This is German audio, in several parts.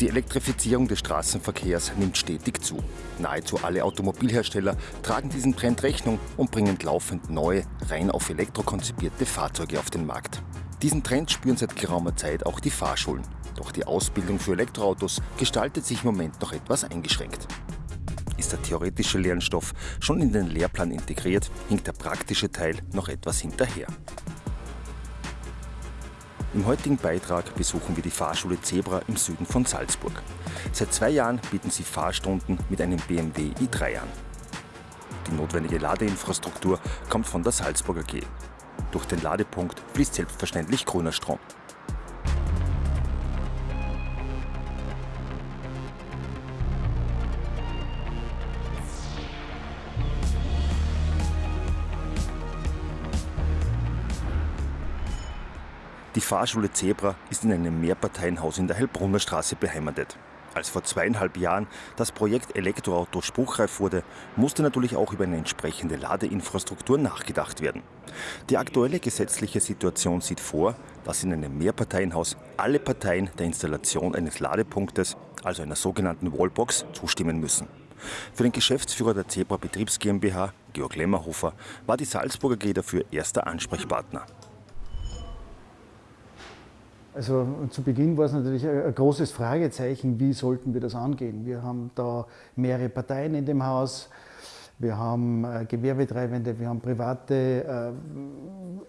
Die Elektrifizierung des Straßenverkehrs nimmt stetig zu. Nahezu alle Automobilhersteller tragen diesen Trend Rechnung und bringen laufend neue, rein auf Elektro konzipierte Fahrzeuge auf den Markt. Diesen Trend spüren seit geraumer Zeit auch die Fahrschulen. Doch die Ausbildung für Elektroautos gestaltet sich im Moment noch etwas eingeschränkt. Ist der theoretische Lernstoff schon in den Lehrplan integriert, hinkt der praktische Teil noch etwas hinterher. Im heutigen Beitrag besuchen wir die Fahrschule Zebra im Süden von Salzburg. Seit zwei Jahren bieten sie Fahrstunden mit einem BMW i3 an. Die notwendige Ladeinfrastruktur kommt von der Salzburger G. Durch den Ladepunkt fließt selbstverständlich grüner Strom. Die Fahrschule Zebra ist in einem Mehrparteienhaus in der Hellbrunner Straße beheimatet. Als vor zweieinhalb Jahren das Projekt Elektroauto spruchreif wurde, musste natürlich auch über eine entsprechende Ladeinfrastruktur nachgedacht werden. Die aktuelle gesetzliche Situation sieht vor, dass in einem Mehrparteienhaus alle Parteien der Installation eines Ladepunktes, also einer sogenannten Wallbox, zustimmen müssen. Für den Geschäftsführer der Zebra Betriebs GmbH, Georg Lemmerhofer, war die Salzburger G dafür erster Ansprechpartner. Also zu Beginn war es natürlich ein großes Fragezeichen, wie sollten wir das angehen. Wir haben da mehrere Parteien in dem Haus, wir haben äh, Gewerbetreibende, wir haben Private. Äh,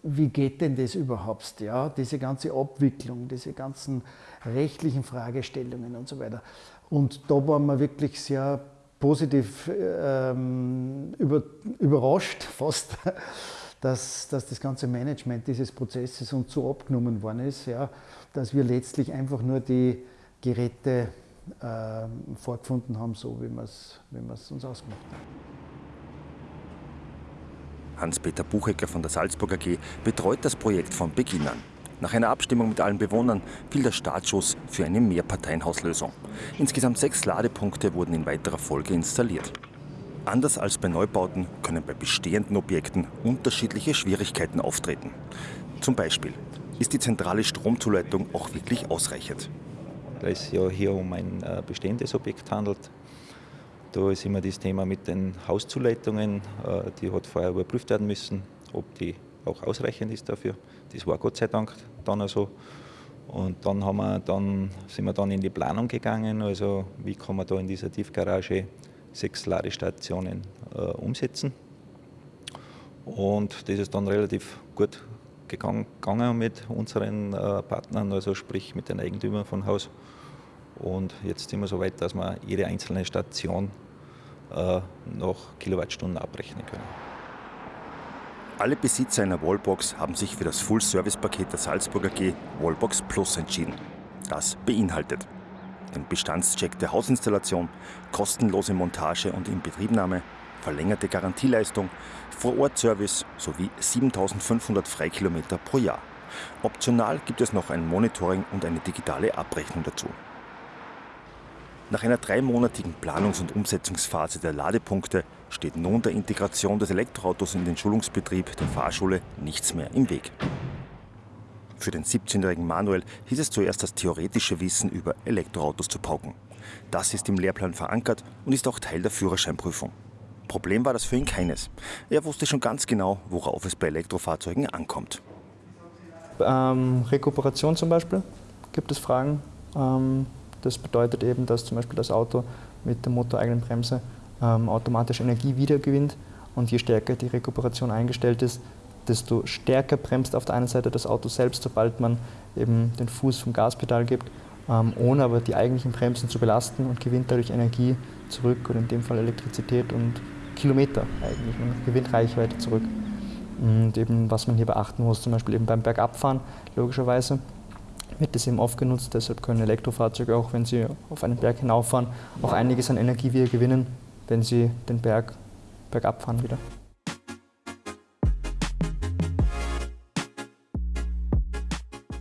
wie geht denn das überhaupt? Ja, diese ganze Abwicklung, diese ganzen rechtlichen Fragestellungen und so weiter. Und da waren wir wirklich sehr positiv ähm, über, überrascht fast dass, dass das ganze Management dieses Prozesses uns so abgenommen worden ist, ja, dass wir letztlich einfach nur die Geräte äh, vorgefunden haben, so wie wir es wie uns ausgemacht haben. Hans-Peter Buchecker von der Salzburger AG betreut das Projekt von Beginn an. Nach einer Abstimmung mit allen Bewohnern fiel der Startschuss für eine Mehrparteienhauslösung. Insgesamt sechs Ladepunkte wurden in weiterer Folge installiert. Anders als bei Neubauten können bei bestehenden Objekten unterschiedliche Schwierigkeiten auftreten. Zum Beispiel, ist die zentrale Stromzuleitung auch wirklich ausreichend? Da es ja hier um ein äh, bestehendes Objekt handelt, da ist immer das Thema mit den Hauszuleitungen, äh, die hat vorher überprüft werden müssen, ob die auch ausreichend ist dafür. Das war Gott sei Dank dann auch so. Und dann, haben wir, dann sind wir dann in die Planung gegangen, also wie kann man da in dieser Tiefgarage sechs Ladestationen äh, umsetzen. Und das ist dann relativ gut gegangen mit unseren äh, Partnern, also sprich mit den Eigentümern von Haus. Und jetzt sind wir so weit, dass wir jede einzelne Station äh, noch Kilowattstunden abrechnen können. Alle Besitzer einer Wallbox haben sich für das Full-Service-Paket der Salzburger G Wallbox Plus entschieden. Das beinhaltet den Bestandscheck der Hausinstallation, kostenlose Montage und Inbetriebnahme, verlängerte Garantieleistung, Vorortservice sowie 7500 Freikilometer pro Jahr. Optional gibt es noch ein Monitoring und eine digitale Abrechnung dazu. Nach einer dreimonatigen Planungs- und Umsetzungsphase der Ladepunkte steht nun der Integration des Elektroautos in den Schulungsbetrieb der Fahrschule nichts mehr im Weg. Für den 17-jährigen Manuel hieß es zuerst das theoretische Wissen über Elektroautos zu pauken. Das ist im Lehrplan verankert und ist auch Teil der Führerscheinprüfung. Problem war das für ihn keines. Er wusste schon ganz genau, worauf es bei Elektrofahrzeugen ankommt. Ähm, Rekuperation zum Beispiel gibt es Fragen. Ähm, das bedeutet eben, dass zum Beispiel das Auto mit der motoreigenen Bremse ähm, automatisch Energie wiedergewinnt und je stärker die Rekuperation eingestellt ist, desto stärker bremst auf der einen Seite das Auto selbst, sobald man eben den Fuß vom Gaspedal gibt, ähm, ohne aber die eigentlichen Bremsen zu belasten und gewinnt dadurch Energie zurück oder in dem Fall Elektrizität und Kilometer eigentlich. Man gewinnt Reichweite zurück. Und eben, was man hier beachten muss, zum Beispiel eben beim Bergabfahren, logischerweise, wird das eben oft genutzt. Deshalb können Elektrofahrzeuge, auch wenn sie auf einen Berg hinauffahren, auch einiges an Energie wieder gewinnen, wenn sie den Berg bergab fahren wieder.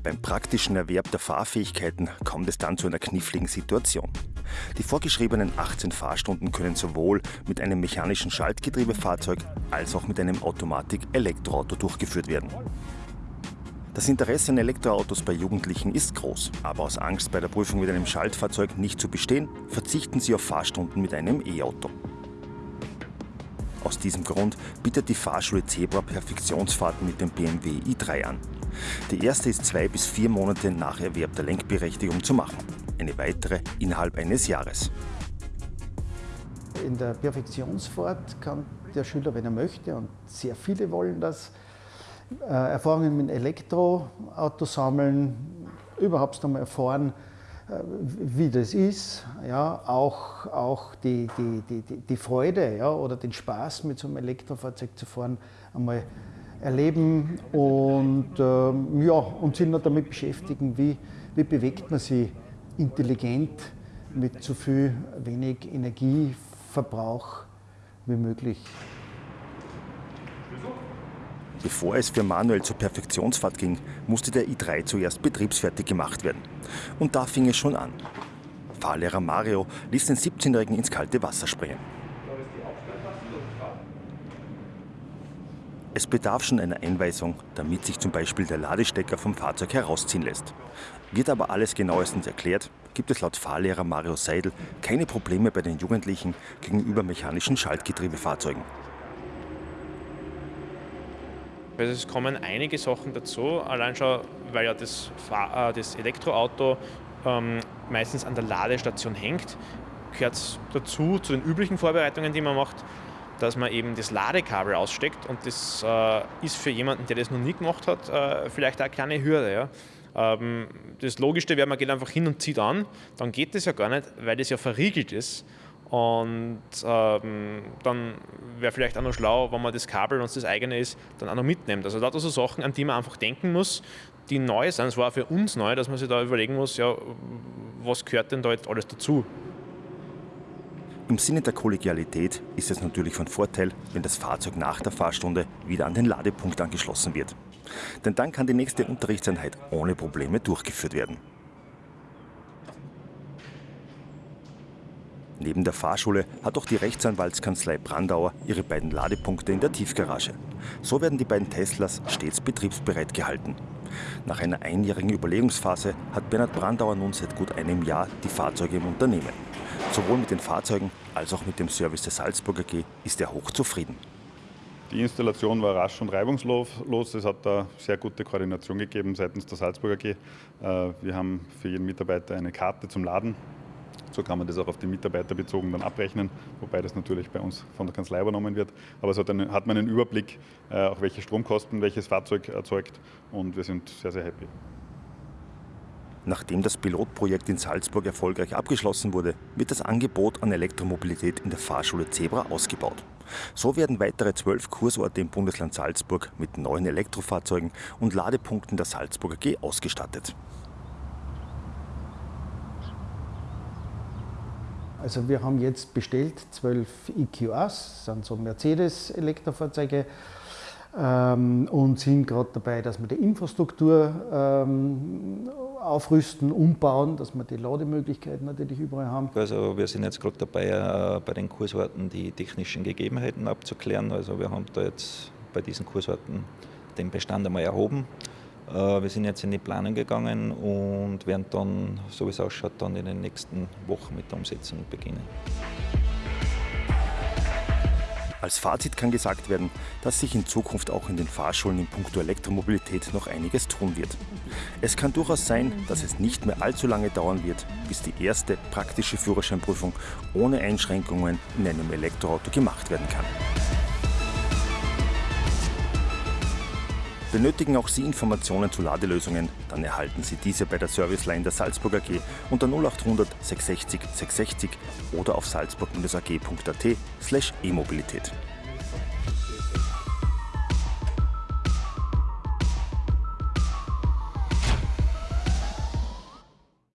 Beim praktischen Erwerb der Fahrfähigkeiten kommt es dann zu einer kniffligen Situation. Die vorgeschriebenen 18 Fahrstunden können sowohl mit einem mechanischen Schaltgetriebefahrzeug als auch mit einem Automatik-Elektroauto durchgeführt werden. Das Interesse an Elektroautos bei Jugendlichen ist groß, aber aus Angst, bei der Prüfung mit einem Schaltfahrzeug nicht zu bestehen, verzichten sie auf Fahrstunden mit einem E-Auto. Aus diesem Grund bietet die Fahrschule Zebra Perfektionsfahrten mit dem BMW i3 an. Die erste ist zwei bis vier Monate nach Erwerb der Lenkberechtigung zu machen, eine weitere innerhalb eines Jahres. In der Perfektionsfahrt kann der Schüler, wenn er möchte, und sehr viele wollen das, äh, Erfahrungen mit Elektroauto sammeln, überhaupt einmal erfahren, äh, wie das ist, ja, auch, auch die, die, die, die Freude ja, oder den Spaß mit so einem Elektrofahrzeug zu fahren, einmal erleben und, ähm, ja, und sind noch damit beschäftigen, wie, wie bewegt man sich intelligent mit so viel wenig Energieverbrauch wie möglich. Bevor es für Manuel zur Perfektionsfahrt ging, musste der i3 zuerst betriebsfertig gemacht werden. Und da fing es schon an. Fahrlehrer Mario ließ den 17-Jährigen ins kalte Wasser springen. Es bedarf schon einer Einweisung, damit sich zum Beispiel der Ladestecker vom Fahrzeug herausziehen lässt. Wird aber alles genauestens erklärt, gibt es laut Fahrlehrer Mario Seidel keine Probleme bei den Jugendlichen gegenüber mechanischen Schaltgetriebefahrzeugen. Also es kommen einige Sachen dazu, allein schon, weil ja das, Fahr äh, das Elektroauto ähm, meistens an der Ladestation hängt, gehört dazu, zu den üblichen Vorbereitungen, die man macht, dass man eben das Ladekabel aussteckt und das äh, ist für jemanden, der das noch nie gemacht hat, äh, vielleicht auch eine kleine Hürde. Ja? Ähm, das Logischste wäre, man geht einfach hin und zieht an, dann geht das ja gar nicht, weil das ja verriegelt ist und ähm, dann wäre vielleicht auch noch schlau, wenn man das Kabel, wenn es das eigene ist, dann auch noch mitnimmt. Also da so Sachen, an die man einfach denken muss, die neu sind. Es war für uns neu, dass man sich da überlegen muss, ja, was gehört denn da jetzt alles dazu? Im Sinne der Kollegialität ist es natürlich von Vorteil, wenn das Fahrzeug nach der Fahrstunde wieder an den Ladepunkt angeschlossen wird. Denn dann kann die nächste Unterrichtseinheit ohne Probleme durchgeführt werden. Neben der Fahrschule hat auch die Rechtsanwaltskanzlei Brandauer ihre beiden Ladepunkte in der Tiefgarage. So werden die beiden Teslas stets betriebsbereit gehalten. Nach einer einjährigen Überlegungsphase hat Bernhard Brandauer nun seit gut einem Jahr die Fahrzeuge im Unternehmen. Sowohl mit den Fahrzeugen als auch mit dem Service der Salzburger AG ist er hochzufrieden. Die Installation war rasch und reibungslos. Es hat da sehr gute Koordination gegeben seitens der Salzburger AG. Äh, wir haben für jeden Mitarbeiter eine Karte zum Laden so kann man das auch auf die Mitarbeiter bezogen dann abrechnen, wobei das natürlich bei uns von der Kanzlei übernommen wird. Aber so hat, eine, hat man einen Überblick, äh, auch welche Stromkosten welches Fahrzeug erzeugt und wir sind sehr, sehr happy. Nachdem das Pilotprojekt in Salzburg erfolgreich abgeschlossen wurde, wird das Angebot an Elektromobilität in der Fahrschule Zebra ausgebaut. So werden weitere zwölf Kursorte im Bundesland Salzburg mit neuen Elektrofahrzeugen und Ladepunkten der Salzburger G ausgestattet. Also wir haben jetzt bestellt zwölf EQAs, sind so Mercedes-Elektrofahrzeuge ähm, und sind gerade dabei, dass wir die Infrastruktur ähm, aufrüsten, umbauen, dass wir die Lademöglichkeiten natürlich überall haben. Also wir sind jetzt gerade dabei, äh, bei den Kursorten die technischen Gegebenheiten abzuklären. Also wir haben da jetzt bei diesen Kursorten den Bestand einmal erhoben äh, wir sind jetzt in die Planung gegangen und werden dann, so wie es ausschaut, dann in den nächsten Wochen mit der Umsetzung beginnen. Als Fazit kann gesagt werden, dass sich in Zukunft auch in den Fahrschulen in puncto Elektromobilität noch einiges tun wird. Es kann durchaus sein, dass es nicht mehr allzu lange dauern wird, bis die erste praktische Führerscheinprüfung ohne Einschränkungen in einem Elektroauto gemacht werden kann. Benötigen auch Sie Informationen zu Ladelösungen? Dann erhalten Sie diese bei der Serviceline der Salzburg AG unter 0800 660 660 oder auf salzburg-ag.at slash e-Mobilität.